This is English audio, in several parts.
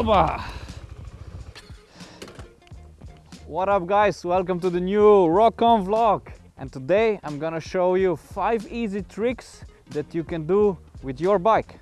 Oba. What up guys? Welcome to the new Rock-On vlog. And today I'm gonna show you five easy tricks that you can do with your bike.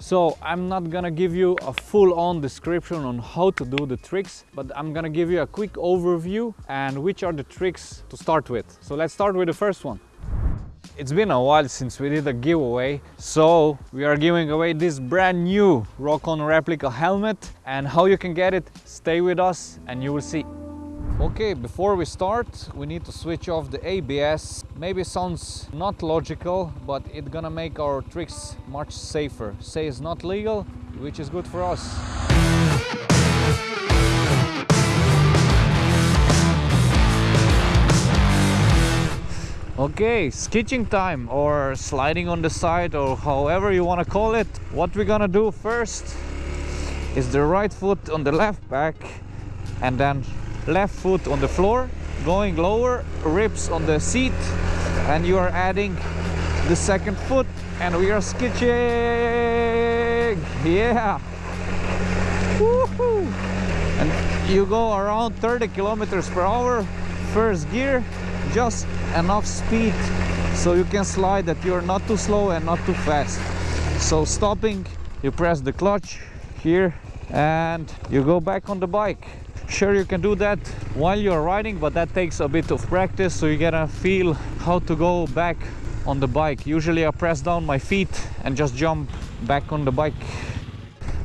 So I'm not gonna give you a full-on description on how to do the tricks, but I'm gonna give you a quick overview and which are the tricks to start with. So let's start with the first one. It's been a while since we did a giveaway, so we are giving away this brand new Rock-On replica helmet and how you can get it, stay with us and you will see. Okay, before we start, we need to switch off the ABS. Maybe sounds not logical, but it's gonna make our tricks much safer. Say it's not legal, which is good for us. Okay, skitching time or sliding on the side or however you want to call it. What we're gonna do first is the right foot on the left back and then left foot on the floor, going lower, ribs on the seat and you are adding the second foot and we are skitching. Yeah. And you go around 30 kilometers per hour, first gear, just enough speed so you can slide that you're not too slow and not too fast. So stopping you press the clutch here and you go back on the bike. Sure you can do that while you're riding but that takes a bit of practice so you gotta feel how to go back on the bike. Usually i press down my feet and just jump back on the bike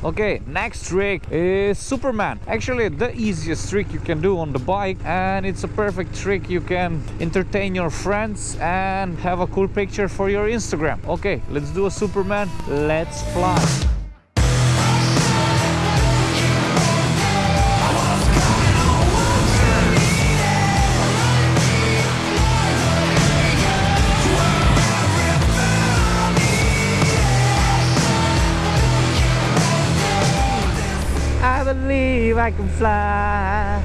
Okay, next trick is Superman. Actually, the easiest trick you can do on the bike and it's a perfect trick you can entertain your friends and have a cool picture for your Instagram. Okay, let's do a Superman. Let's fly. I can fly.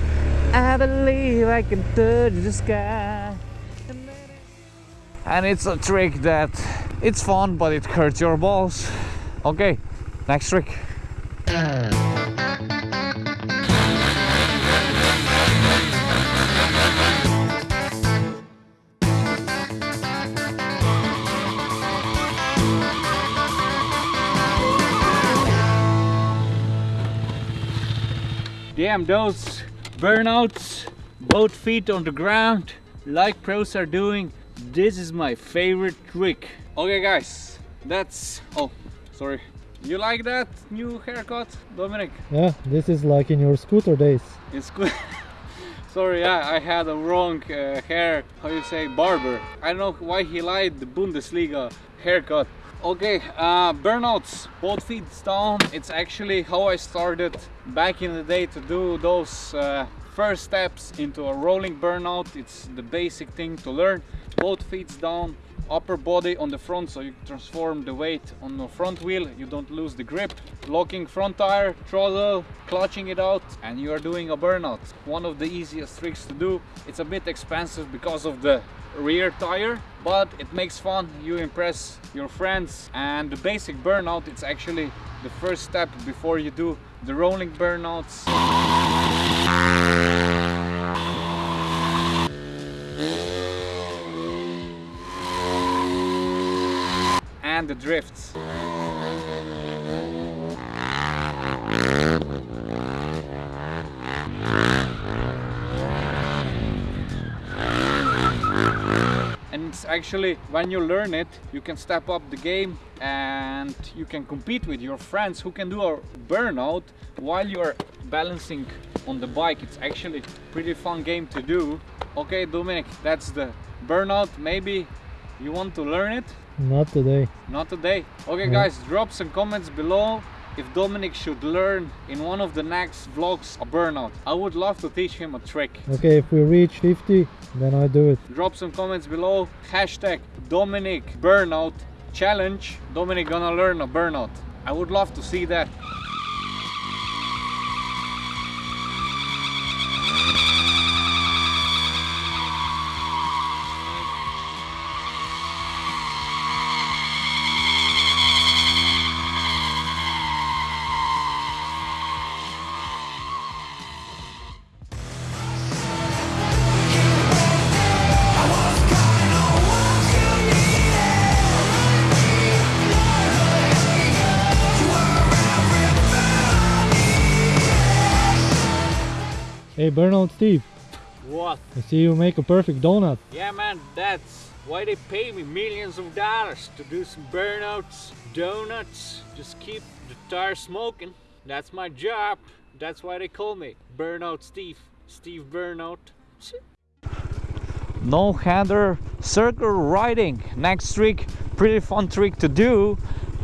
I believe I can touch the sky. And it's a trick that it's fun, but it hurts your balls. Okay, next trick. Damn those burnouts, both feet on the ground, like pros are doing. This is my favorite trick. Okay guys, that's, oh, sorry. You like that new haircut, Dominic? Yeah, this is like in your scooter days. It's good. Sorry, yeah, I had a wrong uh, hair, how you say, barber. I don't know why he liked the Bundesliga haircut. Okay, uh, burnouts, both feet down. It's actually how I started back in the day to do those uh, first steps into a rolling burnout. It's the basic thing to learn. Both feet down, upper body on the front so you transform the weight on the front wheel. You don't lose the grip. Locking front tire throttle clutching it out and you are doing a burnout. One of the easiest tricks to do. It's a bit expensive because of the rear tire but it makes fun. You impress your friends and the basic burnout it's actually the first step before you do the rolling burnouts the drifts And it's actually when you learn it you can step up the game and you can compete with your friends who can do a burnout while you're balancing on the bike. It's actually a pretty fun game to do. Okay Dominic that's the burnout. Maybe you want to learn it not today not today okay guys drop some comments below if Dominic should learn in one of the next vlogs a burnout. I would love to teach him a trick. Okay, if we reach 50, then I do it. Drop some comments below. Hashtag Dominic burnout challenge. Dominic gonna learn a burnout. I would love to see that. Hey, Burnout Steve, What? I see you make a perfect donut. Yeah, man, that's why they pay me millions of dollars to do some burnouts, donuts, just keep the tire smoking. That's my job. That's why they call me Burnout Steve. Steve Burnout. No hander circle riding. Next trick, pretty fun trick to do.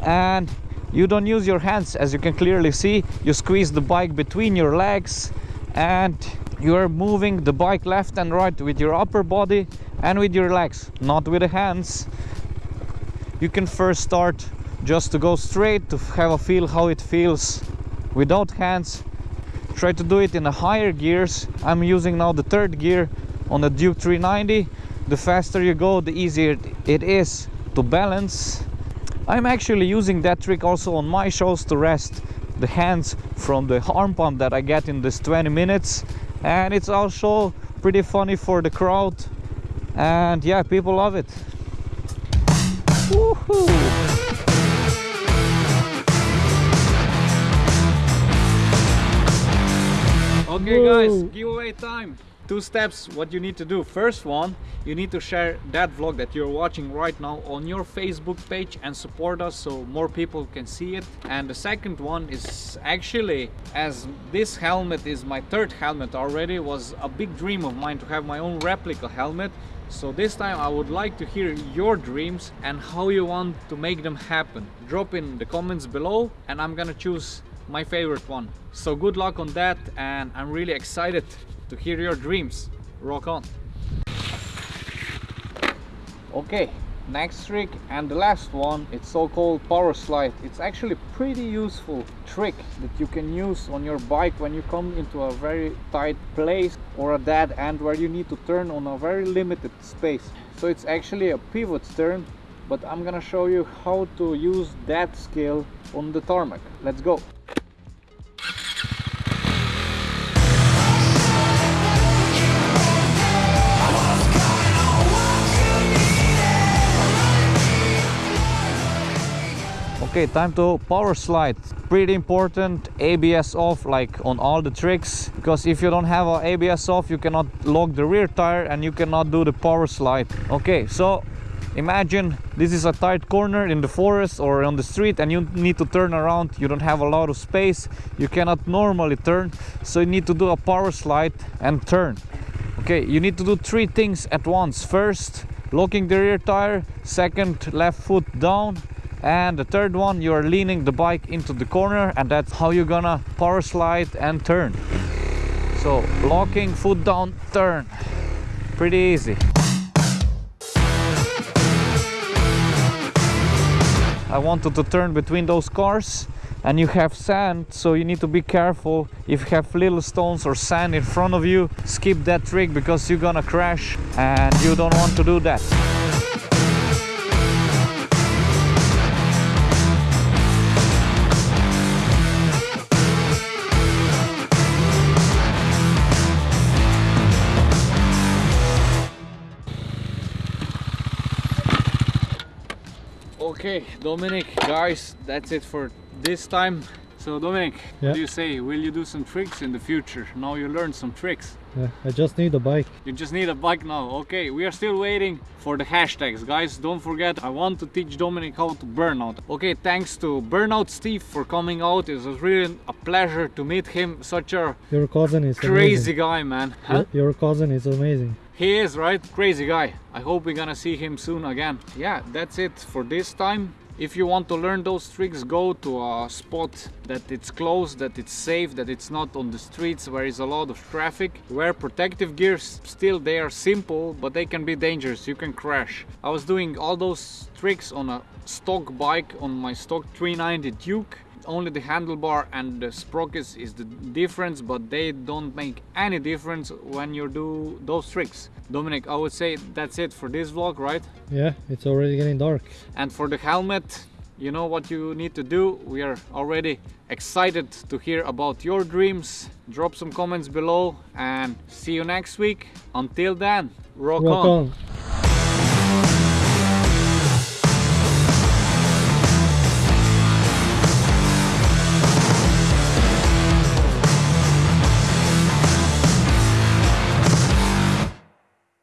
And you don't use your hands as you can clearly see. You squeeze the bike between your legs and you are moving the bike left and right with your upper body and with your legs, not with the hands. You can first start just to go straight to have a feel how it feels without hands. Try to do it in the higher gears. I'm using now the third gear on the Duke 390. The faster you go, the easier it is to balance. I'm actually using that trick also on my shows to rest the hands from the arm pump that I get in this 20 minutes and it's also pretty funny for the crowd and yeah people love it Woohoo! Okay guys, Whoa. giveaway time. Two steps what you need to do. First one, you need to share that vlog that you're watching right now on your Facebook page and support us so more people can see it. And the second one is actually as this helmet is my third helmet already was a big dream of mine to have my own replica helmet. So this time I would like to hear your dreams and how you want to make them happen. Drop in the comments below and I'm gonna choose my favorite one. So good luck on that and I'm really excited to hear your dreams. Rock on. Okay, next trick and the last one, it's so-called power slide. It's actually pretty useful trick that you can use on your bike when you come into a very tight place or a dead end where you need to turn on a very limited space. So it's actually a pivot turn, but I'm gonna show you how to use that skill on the tarmac. Let's go. Okay, time to power slide. Pretty important, ABS off like on all the tricks because if you don't have a ABS off you cannot lock the rear tire and you cannot do the power slide. Okay, so imagine this is a tight corner in the forest or on the street and you need to turn around. You don't have a lot of space. You cannot normally turn, so you need to do a power slide and turn. Okay, you need to do three things at once. First, locking the rear tire. Second, left foot down and the third one you're leaning the bike into the corner and that's how you're gonna power slide and turn. So locking foot down turn. Pretty easy. I wanted to turn between those cars and you have sand so you need to be careful. If you have little stones or sand in front of you skip that trick because you're gonna crash and you don't want to do that Okay, Dominic, guys, that's it for this time. So, Dominic, Yeah. what do you say? Will you do some tricks in the future? Now you learned some tricks. Yeah, I just need a bike. You just need a bike now. Okay, we are still waiting for the hashtags, guys. Don't forget, I want to teach Dominic how to burnout. Okay, thanks to Burnout Steve for coming out. It was really a pleasure to meet him. Such a Your cousin is crazy amazing. guy, man. Huh? Your, your cousin is amazing. He is, right? Crazy guy. I hope we're gonna see him soon again. Yeah, that's it for this time. If you want to learn those tricks, go to a spot that it's closed, that it's safe, that it's not on the streets where is a lot of traffic. Wear protective gears. Still, they are simple, but they can be dangerous. You can crash. I was doing all those tricks on a stock bike, on my stock 390 Duke only the handlebar and the sprockets is the difference but they don't make any difference when you do those tricks dominic i would say that's it for this vlog right Yeah, it's already getting dark. and for the helmet you know what you need to do we are already excited to hear about your dreams drop some comments below and see you next week until then rock, Rock on. on.